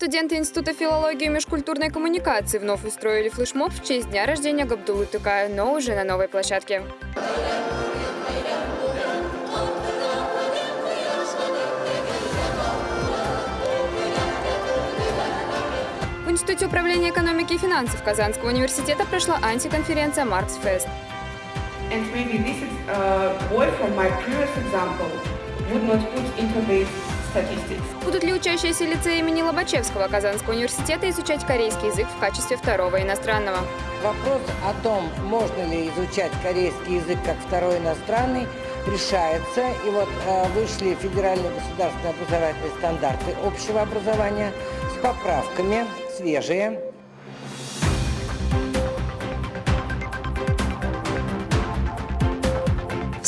Студенты Института филологии и межкультурной коммуникации вновь устроили флешмоб в честь дня рождения Габдулы Тукая, но уже на новой площадке. В Институте управления экономики и финансов Казанского университета прошла антиконференция «Маркс Фест». And maybe this is a boy from my previous example would not put into this statistics. Будут ли учащиеся лицея имени Лобачевского Казанского университета изучать корейский язык в качестве второго иностранного? Вопрос о том, можно ли изучать корейский язык как второй иностранный, решается. И вот э, вышли федеральные государственные образовательные стандарты общего образования с поправками, свежие.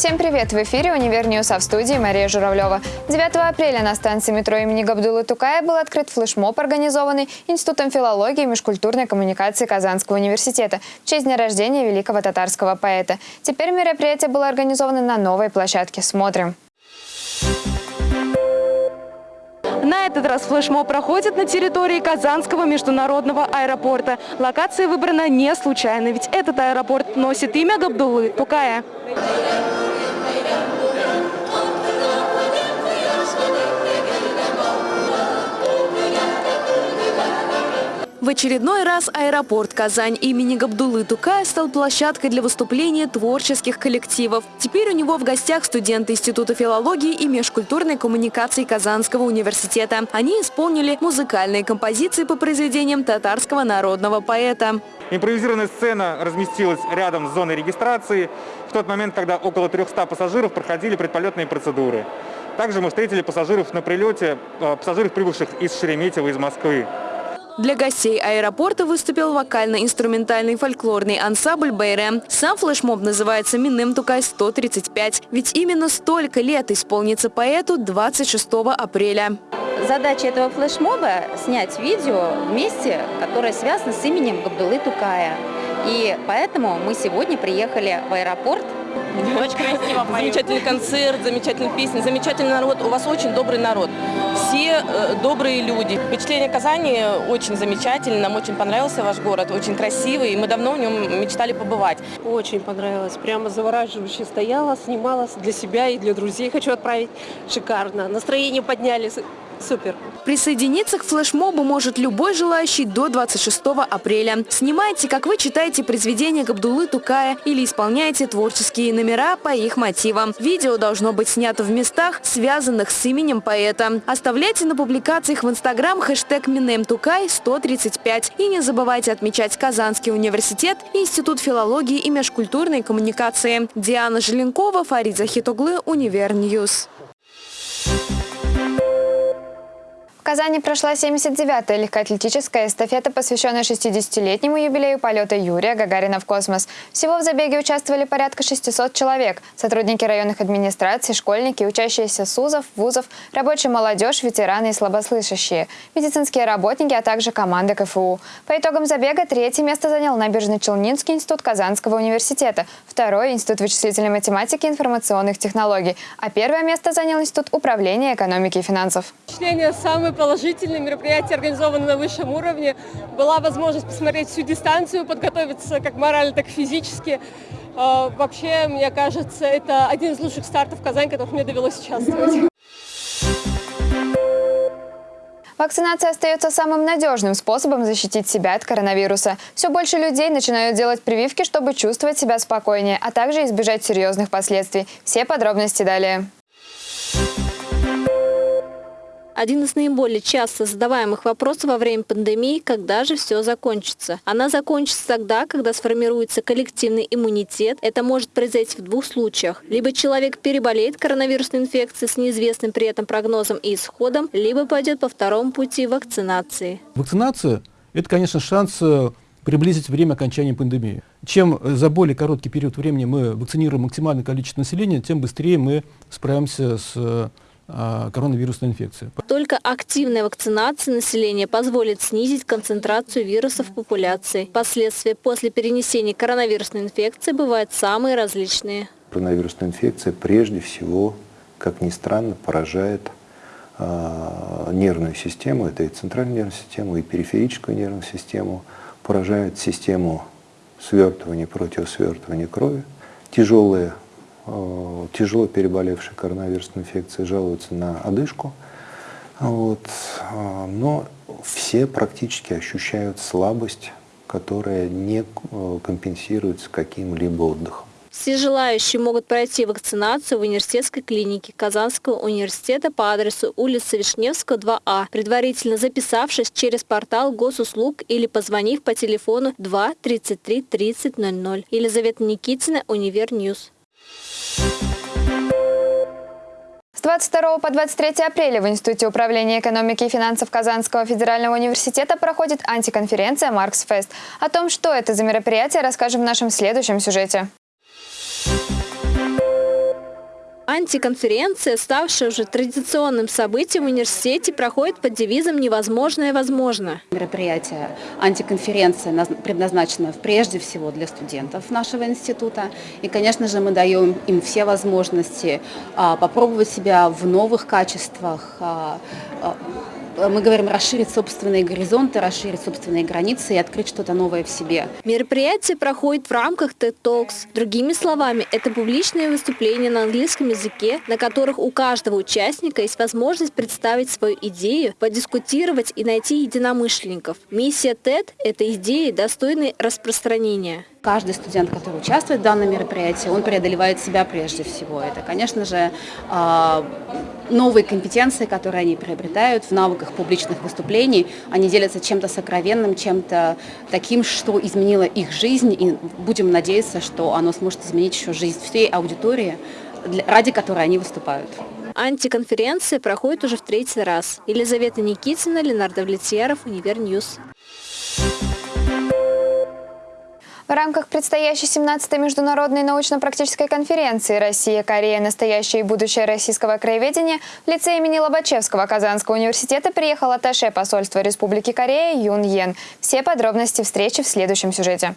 Всем привет! В эфире «Универ а в студии Мария Журавлева. 9 апреля на станции метро имени Габдулы Тукая был открыт флешмоб, организованный Институтом филологии и межкультурной коммуникации Казанского университета в честь дня рождения великого татарского поэта. Теперь мероприятие было организовано на новой площадке. Смотрим. На этот раз флешмоб проходит на территории Казанского международного аэропорта. Локация выбрана не случайно, ведь этот аэропорт носит имя Габдулы Тукая. В очередной раз аэропорт Казань имени Габдулы Тукая стал площадкой для выступления творческих коллективов. Теперь у него в гостях студенты Института филологии и межкультурной коммуникации Казанского университета. Они исполнили музыкальные композиции по произведениям татарского народного поэта. Импровизированная сцена разместилась рядом с зоной регистрации в тот момент, когда около 300 пассажиров проходили предполетные процедуры. Также мы встретили пассажиров на прилете, э, пассажиров, прибывших из Шереметьево, из Москвы. Для гостей аэропорта выступил вокально-инструментальный фольклорный ансамбль «Бейре». Сам флешмоб называется «Минным Тукай-135», ведь именно столько лет исполнится поэту 26 апреля. Задача этого флешмоба – снять видео вместе, которое связано с именем Габдулы Тукая. И поэтому мы сегодня приехали в аэропорт очень красиво Замечательный концерт, замечательные песни, замечательный народ. У вас очень добрый народ. Все э, добрые люди. Впечатление Казани очень замечательное. Нам очень понравился ваш город. Очень красивый. И мы давно в нем мечтали побывать. Очень понравилось. Прямо завораживающе стояла, снимала для себя и для друзей. Хочу отправить. Шикарно. Настроение подняли. Супер. Присоединиться к флешмобу может любой желающий до 26 апреля. Снимайте, как вы читаете произведения Габдулы Тукая или исполняете творческие номера по их мотивам. Видео должно быть снято в местах, связанных с именем поэта. Оставляйте на публикациях в Инстаграм хэштег Минемтукай 135 и не забывайте отмечать Казанский университет, Институт филологии и межкультурной коммуникации. Диана Желенкова, Фарид Захитуглы, Univer News. В Казани прошла 79-я легкоатлетическая эстафета, посвященная 60-летнему юбилею полета Юрия Гагарина в космос. Всего в забеге участвовали порядка 600 человек. Сотрудники районных администраций, школьники, учащиеся СУЗов, вузов, рабочая молодежь, ветераны и слабослышащие, медицинские работники, а также команды КФУ. По итогам забега третье место занял Набережно-Челнинский институт Казанского университета, второй – Институт вычислительной математики и информационных технологий, а первое место занял Институт управления экономики и финансов. Самое самое положительное мероприятие, организованное на высшем уровне. Была возможность посмотреть всю дистанцию, подготовиться как морально, так и физически. А, вообще, мне кажется, это один из лучших стартов в Казани, которых мне довелось участвовать. Вакцинация остается самым надежным способом защитить себя от коронавируса. Все больше людей начинают делать прививки, чтобы чувствовать себя спокойнее, а также избежать серьезных последствий. Все подробности далее. Один из наиболее часто задаваемых вопросов во время пандемии – когда же все закончится? Она закончится тогда, когда сформируется коллективный иммунитет. Это может произойти в двух случаях. Либо человек переболеет коронавирусной инфекцией с неизвестным при этом прогнозом и исходом, либо пойдет по второму пути вакцинации. Вакцинация – это, конечно, шанс э, приблизить время окончания пандемии. Чем за более короткий период времени мы вакцинируем максимальное количество населения, тем быстрее мы справимся с э, коронавирусной инфекции. Только активная вакцинация населения позволит снизить концентрацию вируса в популяции. Последствия после перенесения коронавирусной инфекции бывают самые различные. Коронавирусная инфекция прежде всего, как ни странно, поражает э, нервную систему, это и центральную нервную систему, и периферическую нервную систему, поражают систему свертывания, противосвертывания крови. Тяжелые, тяжело переболевшие коронавирусной инфекцией жалуются на одышку. Вот. э, Но все практически ощущают слабость, которая не э, компенсируется каким-либо отдыхом. Все желающие могут пройти вакцинацию в университетской клинике Казанского университета по адресу улица Вишневского, 2А, предварительно записавшись через портал госуслуг или позвонив по телефону 2 33 30 00. Елизавета Никитина, Univer News. С 22 по 23 апреля в Институте управления экономики и финансов Казанского федерального университета проходит антиконференция «Маркс Фест». О том, что это за мероприятие, расскажем в нашем следующем сюжете. Антиконференция, ставшая уже традиционным событием в университете, проходит под девизом «Невозможное возможно». Мероприятие антиконференция наз- предназначено прежде всего для студентов нашего института. И, конечно же, мы даем им все возможности а, попробовать себя в новых качествах, а, а, мы говорим расширить собственные горизонты, расширить собственные границы и открыть что-то новое в себе. Мероприятие проходит в рамках TED Talks. Другими словами, это публичные выступления на английском языке, на которых у каждого участника есть возможность представить свою идею, подискутировать и найти единомышленников. Миссия TED – это идеи, достойные распространения. Каждый студент, который участвует в данном мероприятии, он преодолевает себя прежде всего. Это, конечно же, а, новые компетенции, которые они приобретают в навыках публичных выступлений. Они делятся чем-то сокровенным, чем-то таким, что изменило их жизнь. И будем надеяться, что оно сможет изменить еще жизнь всей аудитории, ради которой они выступают. Антиконференция проходит уже в третий раз. Елизавета Никитина, Леонард Влетьяров, Univer News. В рамках предстоящей 17-й международной научно-практической конференции «Россия, Корея. Настоящее и будущее российского корееведения» в лице имени Лобачевского Казанского университета приехал атташе посольства Республики Корея Юн Йен. Все подробности встречи в следующем сюжете.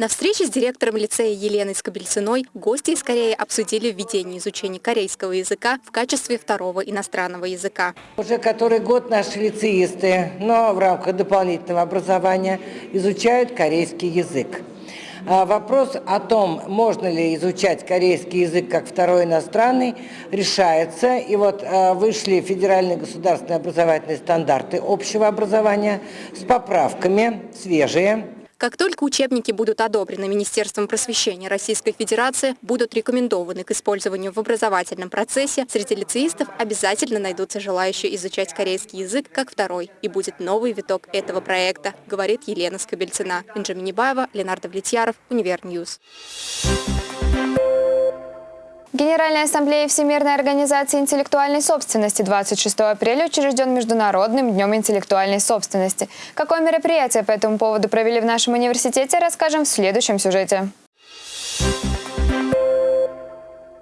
На встрече с директором лицея Еленой Скобельциной гости из Кореи обсудили введение изучения корейского языка в качестве второго иностранного языка. Уже который год наши лицеисты, но в рамках дополнительного образования, изучают корейский язык. А вопрос о том, можно ли изучать корейский язык как второй иностранный, решается. И вот а, вышли федеральные государственные образовательные стандарты общего образования с поправками, свежие, Как только учебники будут одобрены Министерством просвещения Российской Федерации, будут рекомендованы к использованию в образовательном процессе, среди лицеистов обязательно найдутся желающие изучать корейский язык как второй. И будет новый виток этого проекта, говорит Елена Скобельцина. Инжа Минибаева, Леонард Влетьяров, Univer News. Генеральная ассамблея Всемирной организации интеллектуальной собственности 26 апреля учрежден Международным днем интеллектуальной собственности. Какое мероприятие по этому поводу провели в нашем университете, расскажем в следующем сюжете.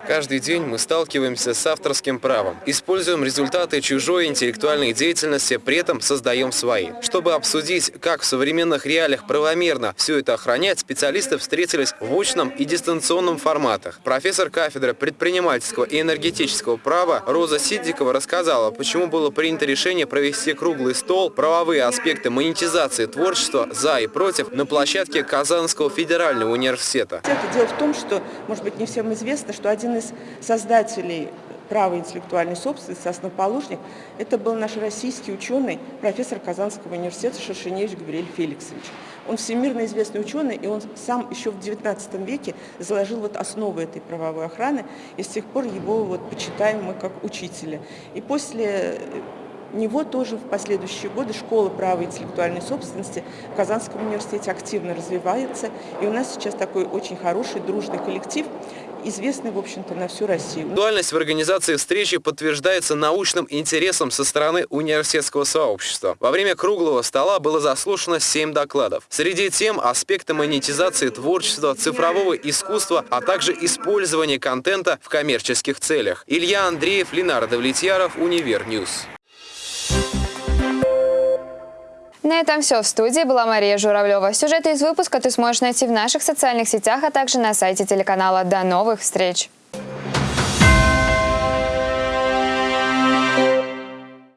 Каждый день мы сталкиваемся с авторским правом, используем результаты чужой интеллектуальной деятельности, при этом создаем свои. Чтобы обсудить, как в современных реалиях правомерно все это охранять, специалисты встретились в очном и дистанционном форматах. Профессор кафедры предпринимательского и энергетического права Роза Сиддикова рассказала, почему было принято решение провести круглый стол «Правовые аспекты монетизации творчества за и против» на площадке Казанского федерального университета. Дело в том, что, может быть, не всем известно, что один из создателей права интеллектуальной собственности, основоположник, это был наш российский ученый, профессор Казанского университета Шершеневич Габриэль Феликсович. Он всемирно известный ученый, и он сам еще в XIX веке заложил вот основы этой правовой охраны, и с тех пор его вот почитаем мы как учителя. И после него тоже в последующие годы школа права интеллектуальной собственности в Казанском университете активно развивается. И у нас сейчас такой очень хороший, дружный коллектив, известный, в общем-то, на всю Россию. Актуальность в организации встречи подтверждается научным интересом со стороны университетского сообщества. Во время круглого стола было заслушано 7 докладов. Среди тем аспекты монетизации творчества, цифрового искусства, а также использования контента в коммерческих целях. Илья Андреев, Леонард Влетьяров, Univer News. На этом все. В студии была Мария Журавлева. Сюжеты из выпуска ты сможешь найти в наших социальных сетях, а также на сайте телеканала. До новых встреч!